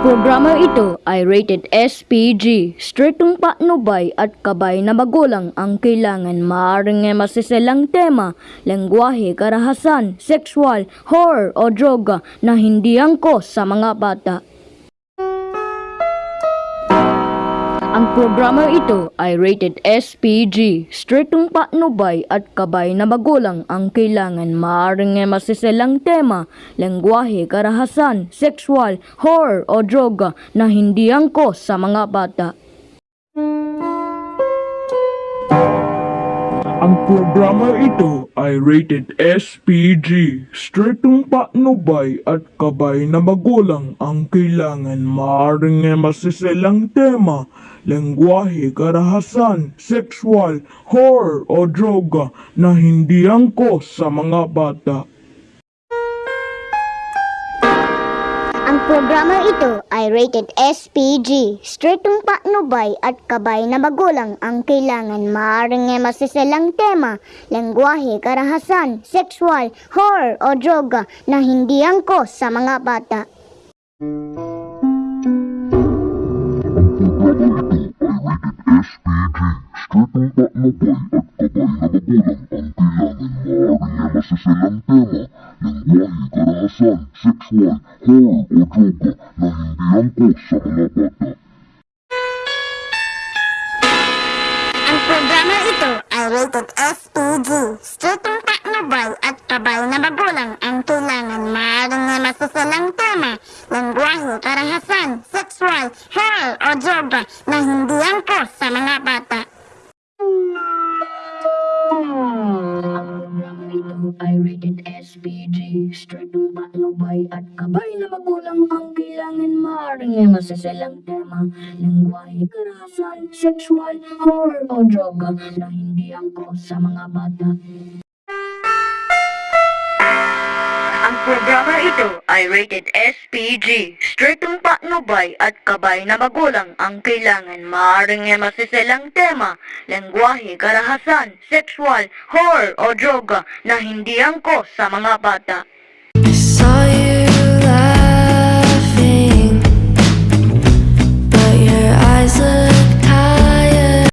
programa ito ay rated SPG. Stritong patnubay at kabay na magulang ang kailangan. Maaaring ay masiselang tema, lengguwahe, karahasan, sexual, horror o droga na hindi angkos sa mga bata. Ang programa ito ay rated SPG. Stritong patnubay at kabay na magulang ang kailangan. Maaaring masiselang tema, lengguwahe, karahasan, sexual, horror o droga na hindi angkos sa mga bata. Ang programa ito ay rated SPG. Stritong patnubay at kabay na magulang ang kailangan. Maaaring masiselang tema, lengguwahe, karahasan, sexual, horror o droga na hindi angkos sa mga bata. Ang programa ito ay rated SPG. Stritong patnubay at kabay na magulang ang kailangan. Maaaring ay masiselang tema, lengguwahe, karahasan, sexual, horror o droga na hindi angkos sa mga bata. Na ang sexual, o droga na programa ito ay rated SPG. Stritong patnubay at kabay na magulang ang kailangan. Maaaring ay masiselang tema, lengguwahe, karahasan, sexual, horror o droga na hindi angkos sa mga bata. Ay rated SPG. Stritong patnubay at kabay na magulang ang kailangan. Maaaring ay masiselang tema, lengguwahe, karahasan, sexual, horror o droga na hindi angkos sa mga bata. Ang programa ito ay rated SPG. Stritong patnubay at kabay na magulang ang kailangan. Maaaring ay masiselang tema, lengguwahe, karahasan, sexual, horror o droga na hindi angkos sa mga bata.